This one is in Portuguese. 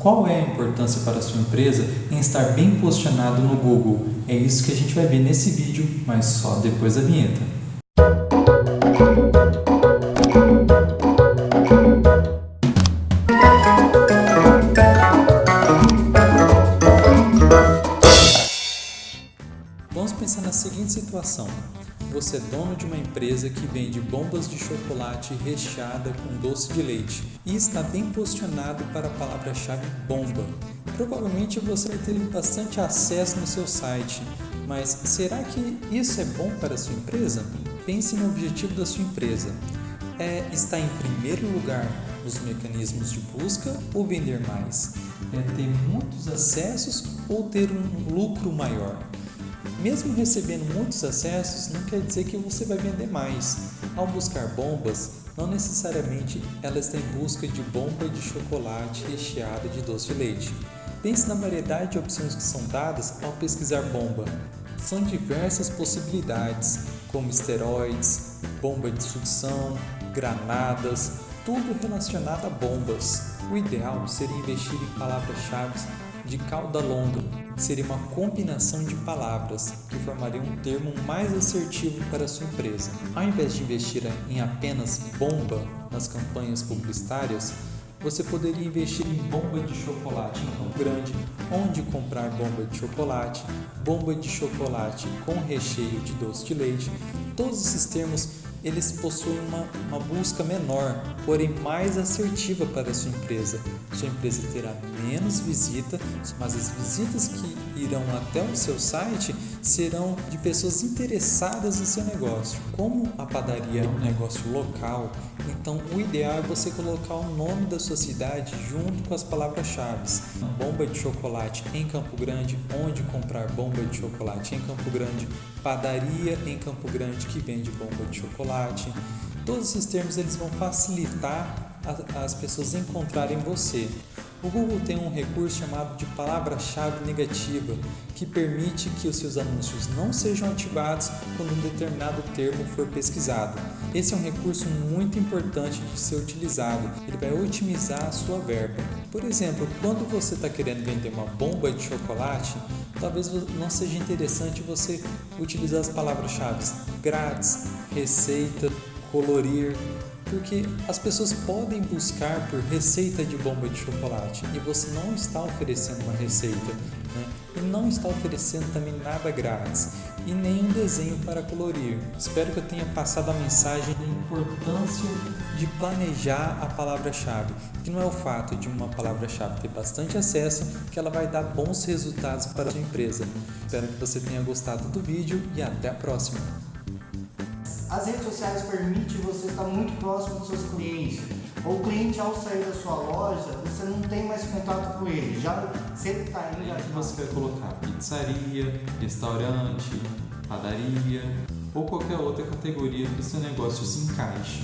Qual é a importância para a sua empresa em estar bem posicionado no Google? É isso que a gente vai ver nesse vídeo, mas só depois da vinheta. Vamos pensar na seguinte situação. Você é dono de uma empresa que vende bombas de chocolate recheada com doce de leite e está bem posicionado para a palavra-chave bomba. Provavelmente você vai ter bastante acesso no seu site, mas será que isso é bom para a sua empresa? Pense no objetivo da sua empresa. É estar em primeiro lugar nos mecanismos de busca ou vender mais? É ter muitos acessos ou ter um lucro maior? Mesmo recebendo muitos acessos, não quer dizer que você vai vender mais. Ao buscar bombas, não necessariamente elas têm busca de bomba de chocolate recheada de doce de leite. Pense na variedade de opções que são dadas ao pesquisar bomba. São diversas possibilidades, como esteroides, bomba de sucção, granadas, tudo relacionado a bombas. O ideal seria investir em palavras-chave de cauda longa, seria uma combinação de palavras que formaria um termo mais assertivo para sua empresa. Ao invés de investir em apenas bomba nas campanhas publicitárias, você poderia investir em bomba de chocolate em Campo Grande, onde comprar bomba de chocolate, bomba de chocolate com recheio de doce de leite. Todos esses termos eles possuem uma, uma busca menor, porém mais assertiva para a sua empresa. Sua empresa terá menos visita, mas as visitas que irão até o seu site serão de pessoas interessadas em seu negócio. Como a padaria é um negócio local, então o ideal é você colocar o nome da sua cidade junto com as palavras-chave. Bomba de chocolate em Campo Grande, onde comprar bomba de chocolate em Campo Grande, padaria em Campo Grande que vende bomba de chocolate. Todos esses termos eles vão facilitar as pessoas encontrarem você. O Google tem um recurso chamado de palavra-chave negativa, que permite que os seus anúncios não sejam ativados quando um determinado termo for pesquisado. Esse é um recurso muito importante de ser utilizado, ele vai otimizar a sua verba. Por exemplo, quando você está querendo vender uma bomba de chocolate, talvez não seja interessante você utilizar as palavras-chave grátis, receita, colorir, porque as pessoas podem buscar por receita de bomba de chocolate e você não está oferecendo uma receita né? e não está oferecendo também nada grátis e nem um desenho para colorir. Espero que eu tenha passado a mensagem da importância de planejar a palavra-chave, que não é o fato de uma palavra-chave ter bastante acesso que ela vai dar bons resultados para a sua empresa. Espero que você tenha gostado do vídeo e até a próxima! As redes sociais permitem você estar muito próximo dos seus clientes. O cliente, ao sair da sua loja, você não tem mais contato com ele. Já sempre está indo. Já você vai colocar pizzaria, restaurante, padaria ou qualquer outra categoria que o seu negócio se encaixe.